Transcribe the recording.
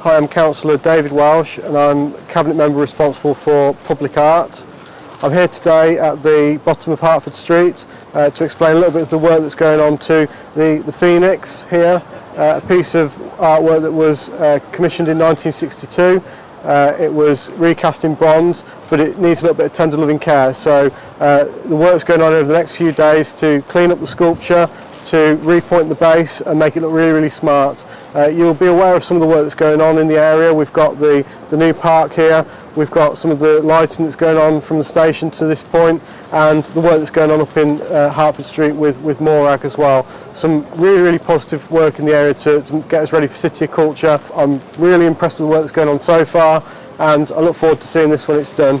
Hi, I'm Councillor David Welsh and I'm Cabinet Member responsible for Public Art. I'm here today at the bottom of Hartford Street uh, to explain a little bit of the work that's going on to the, the Phoenix here, uh, a piece of artwork that was uh, commissioned in 1962. Uh, it was recast in bronze but it needs a little bit of tender loving care so uh, the work's going on over the next few days to clean up the sculpture to repoint the base and make it look really, really smart. Uh, you'll be aware of some of the work that's going on in the area. We've got the, the new park here, we've got some of the lighting that's going on from the station to this point and the work that's going on up in uh, Hartford Street with, with Morag as well. Some really, really positive work in the area to, to get us ready for City of Culture. I'm really impressed with the work that's going on so far and I look forward to seeing this when it's done.